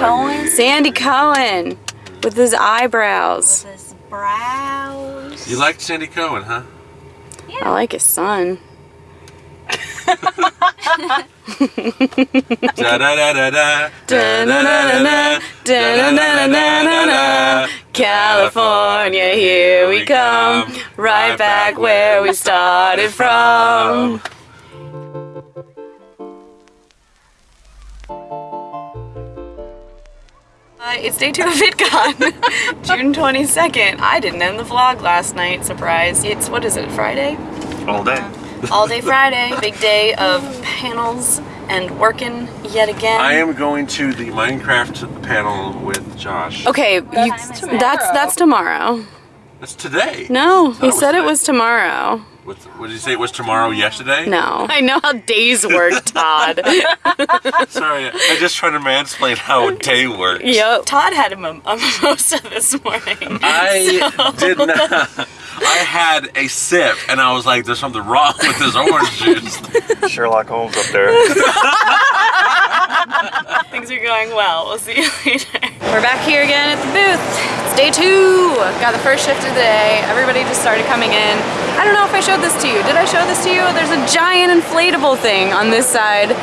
Cohen Sandy Cohen with his eyebrows. with his brows. You liked Sandy Cohen, huh? Yeah. I like his son. Da da da da da. Da-na-na-na-na, da-na-na-na-na-na. California, here we come, right back where we started from. It's day two of VidCon, June 22nd. I didn't end the vlog last night, surprise. It's, what is it, Friday? All day. All day Friday, big day of panels and working yet again. I am going to the Minecraft panel with Josh. Okay, you, that's that's tomorrow. That's today. No, thought he it was said it was tomorrow. What, what did you say? It was tomorrow yesterday? No. I know how days work, Todd. Sorry, I just trying to mansplain how a day works. yep. Todd had a, mim- a mimosa this morning. I did not. I had a sip and I was like, there's something wrong with this orange juice. Sherlock Holmes up there. Things are going well. We'll see you later. We're back here again at the booth. It's day two. Got the first shift of the day. Everybody just started coming in. I don't know if I showed this to you. Did I show this to you? There's a giant inflatable thing on this side.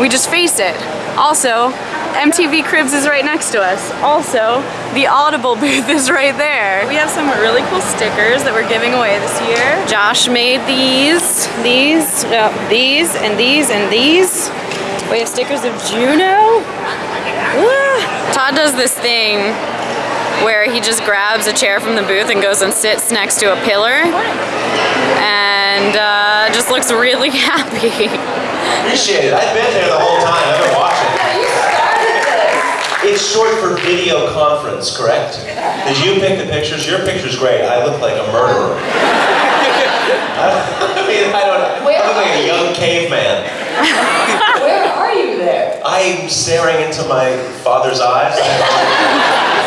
We just face it. Also, MTV Cribs is right next to us. Also, the Audible booth is right there. We have some really cool stickers that we're giving away this year. Josh made these, these, these, and these, and these. We have stickers of Juno. Ah. Todd does this thing where he just grabs a chair from the booth and goes and sits next to a pillar and uh, just looks really happy. Appreciate it. I've been there the whole time. I've been watching. It's short for video conference, correct? Did you pick the pictures? Your picture's great. I look like a murderer. I mean, I don't. I look like a young caveman. Where are you there? I'm staring into my father's eyes.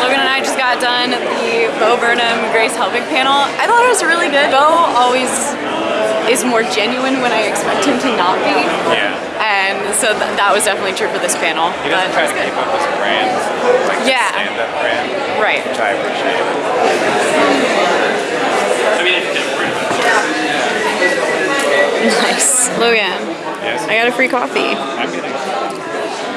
Logan and I just got done the Bo Burnham Grace Helbig panel. I thought it was really good. Bo always is more genuine when I expect him to not be. Yeah. And so th that was definitely true for this panel. He doesn't but try to good. keep up his brand. Like Yeah. stand-up brand, Right. which I appreciate. I mean, it's different. Nice. Logan, Yes. I got a free coffee. I'm getting.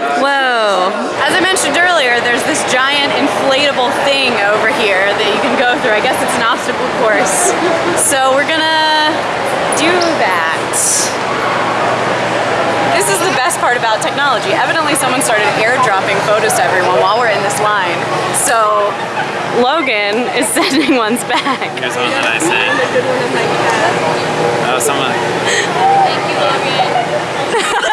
Whoa. As I mentioned earlier, there's this giant inflatable thing over here that you can go through. I guess it's an obstacle course. So we're gonna do that. This is the best part about technology. Evidently someone started airdropping photos to everyone while we're in this line. So Logan is sending ones back. Here's one that I sent. Oh, someone.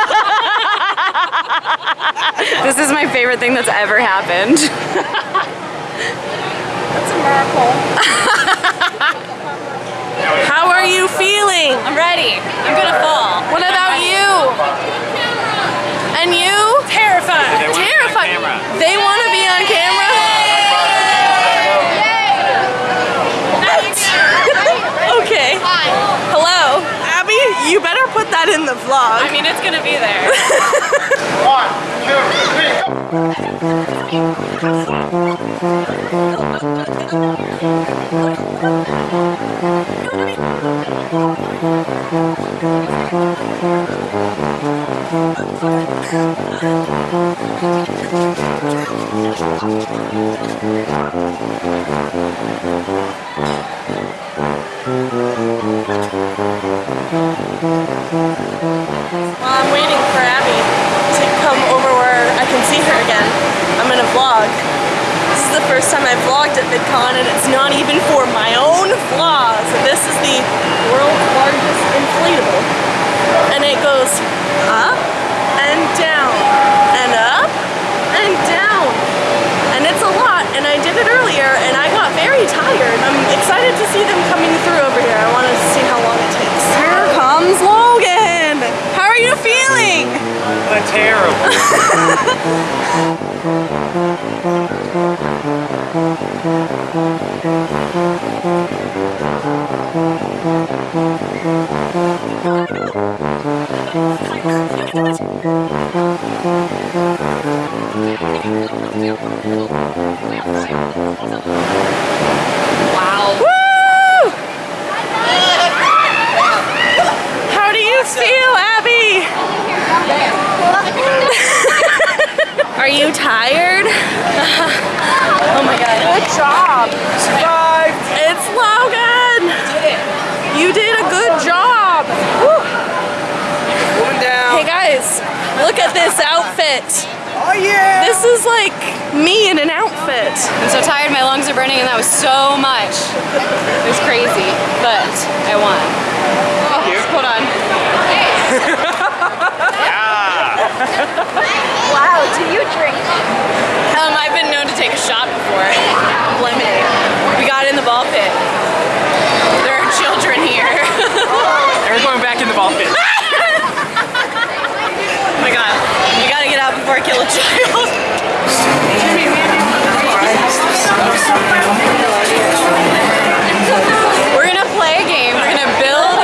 This is my favorite thing that's ever happened. That's a miracle. How are you feeling? I'm ready. I'm gonna fall. What about you? And you? Terrified. They wanna be on Terrified. They want to be on camera? okay. Hello. Abby, you better put that in the vlog. I mean, it's gonna be there. While again, I'm gonna vlog. This is the first time I've vlogged at VidCon and it's not even for my own vlog. So this is the world's largest inflatable. And it goes up and down and up and down. And it's a lot and I did it earlier and I got very tired. I'm excited to see them coming through over here. I want to see how long it takes. Here comes Logan! How are you feeling? What terrible. Wow. Woo! How do you feel, Abby? Are you tired? oh my god. Good job. Survived. It's Logan. You did a good job. Woo. Hey guys, look at this outfit. Oh yeah! This is like me in an outfit. I'm so tired, my lungs are burning, and that was so much. It was crazy, but I won. Oh, hold on. Wow, do you drink? Um, I've been known to take a shot before. Lemonade. We got in the ball pit. There are children here. And we're going back in the ball pit. Oh my god. You gotta get out before I kill a child. We're gonna play a game. We're gonna build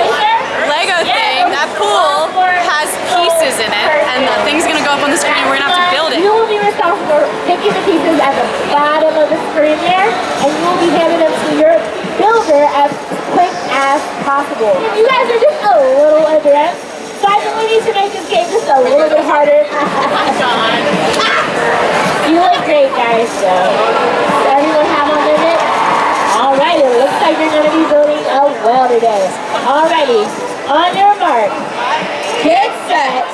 Lego thing. That pool has pieces in it, and the thing's gonna go up on the screen. and We're gonna have to build it. You will be responsible for picking the pieces at the bottom of the screen there, and you will be handing them to your builder as quick as possible. If you guys are just a little adept, so I think we need to make this game just a little bit harder. you look great, guys. So, does everyone have a minute? Alright, it looks like you're going to be building a well today. Alrighty, on your mark, get set,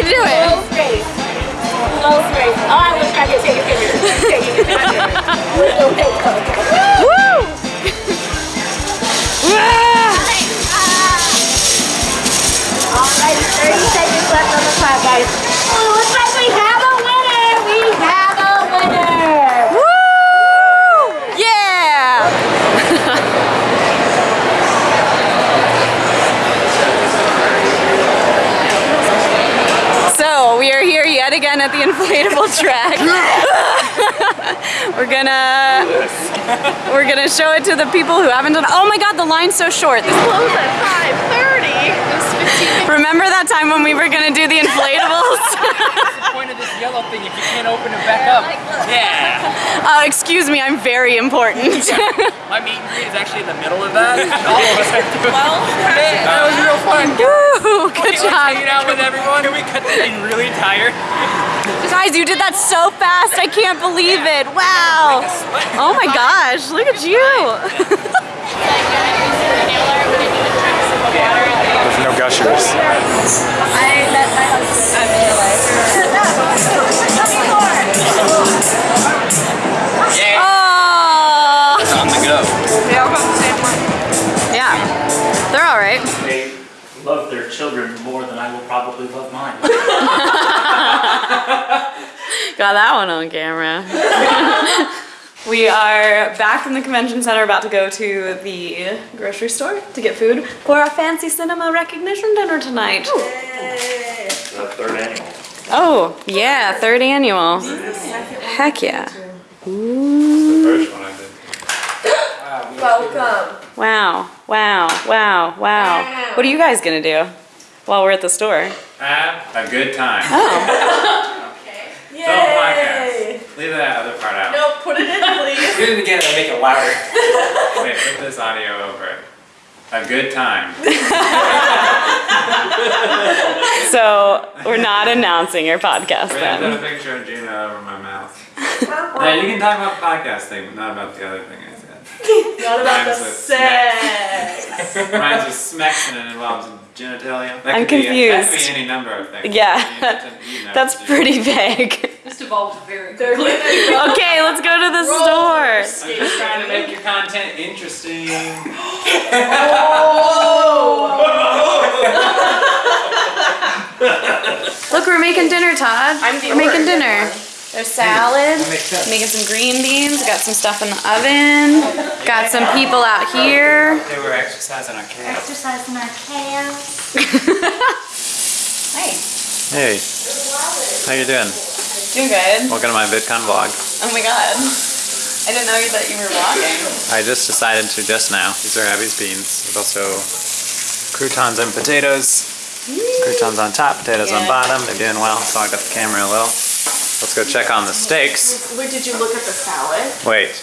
can do it. Slow space. Slow space. Oh, I wish I could take a picture. Take a picture. With makeup. At the inflatable track. we're gonna we're gonna show it to the people who haven't done. Oh my God, the line's so short. This Close at 5.30. Remember that time when we were gonna do the inflatables? The point of this yellow thing if you can't open it back up. Yeah. uh, excuse me, I'm very important. My meet and greet is actually in the middle of that. All of us are doing well, that was real fun. Woo! Good Like, hanging job. out with everyone. Can we cut this thing really tired? Guys, you did that so fast. I can't believe it. Wow. Oh my gosh, look at you. on camera. we are back in the convention center about to go to the grocery store to get food for our fancy cinema recognition dinner tonight. The third annual. Oh, yeah, third annual. Heck yeah. First one I did. Welcome. Wow, wow, wow, wow. What are you guys gonna do while we're at the store? Have a good time. Oh, Don't podcast. Leave that part out. No, put it in, please. Do it again and make it louder. Wait, put this audio over it. A good time. so we're not announcing your podcast We're gonna put a picture of Gina over my mouth. yeah, you can talk about the podcast thing, but not about the other thing I said. Not about Rhymes the with sex. Rhymes with smecks and it involves genitalia. That I'm could Be, that could confused. be any number of things. Yeah, You know, that's pretty vague. Just evolved very Okay, let's go to the store. I'm just trying to make your content interesting. oh. Look, we're making dinner, Todd. I'm we're making dinner. There's salad, making some green beans, got some stuff in the oven, got some people out here. They were exercising our chaos. Exercising our chaos. Hey, Hey, how you doing? Doing good. Welcome to my VidCon vlog. Oh my god. I didn't know that you were vlogging. I just decided to just now. These are Abby's beans. There's also croutons and potatoes. Croutons on top, potatoes on bottom. They're doing well. Fogged up the camera a little. Let's go check on the steaks. Where did you look at the salad? Wait,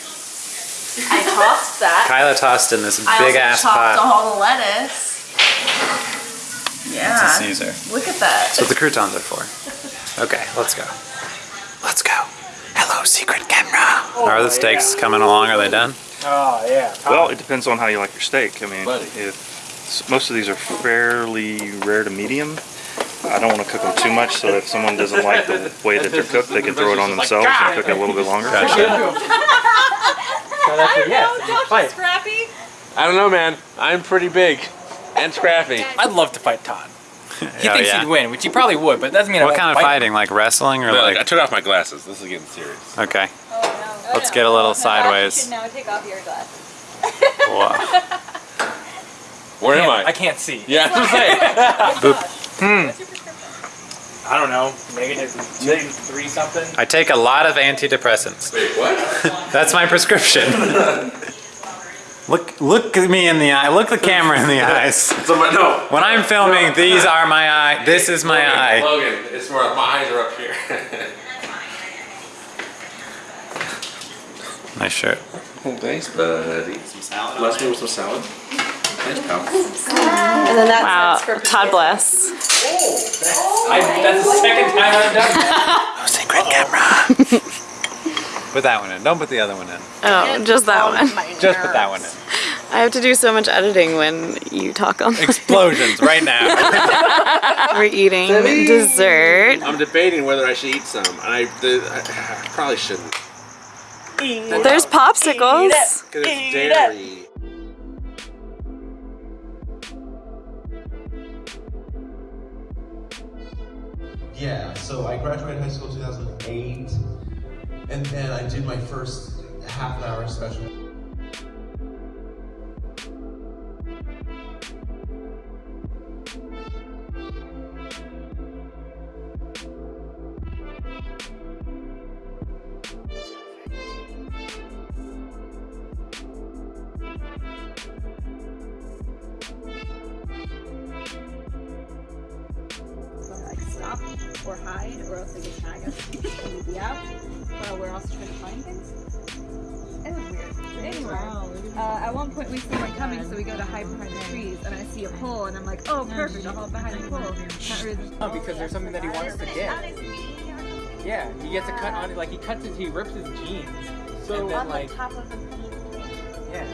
I tossed that. Kyla tossed in this I big also ass chopped pot. all the lettuce. Yeah. It's a Caesar. Look at that. That's what the croutons are for. Okay, let's go. Let's go. Hello, secret camera. are the steaks coming along? Are they done? Oh, yeah. Well, it depends on how you like your steak. I mean, if most of these are fairly rare to medium, I don't want to cook them too much. So if someone doesn't like the way that they're cooked, they can throw it on themselves and cook it a little bit longer. Fight. Scrappy? I don't know, man. I'm pretty big and scrappy. I'd love to fight Todd. He Oh, thinks yeah. he'd win, which he probably would, but it doesn't mean I What kind of fight him. fighting? Like wrestling or like? I took off my glasses. This is getting serious. Okay. Let's get a little sideways. now take off your glasses. Whoa. Where am I I? can't see. Yeah, that's what I'm. Hmm. I don't know. Negative two, three something. I take a lot of antidepressants. Wait, what? That's my prescription. Look, look at me in the eye. Look the camera in the eyes. So my, no. When I'm filming, these are my eye. This is my Logan, eye. Logan, it's where my eyes are up here. Nice shirt. Oh, thanks, buddy. Some salad. Bless me with some salad. Thanks, pal. And then that's for Todd Bless. Oh, I, that's the second time I've done that. Secret camera. Put that one in. Don't put the other one in. Oh, just that one. Just put that one in. I have to do so much editing when you talk on Explosions right now. We're eating dessert. I'm debating whether I should eat some, I, the, I, I probably shouldn't. There's popsicles. Because it's dairy. Yeah, so I graduated high school in 2008, and then I did my first half an hour special. Hide or else they could tag us and we'd be out while we're also trying to find things. It was weird. Anyway, uh, at one point we see one coming, so we go to hide behind the trees, and I see a pole, and I'm like, oh, perfect, I'll hide behind the pole. Not really Oh, because there's something that he wants to get. Yeah, he gets a cut on it, like he cuts it, he rips his jeans. So, and then, like, top of the yeah.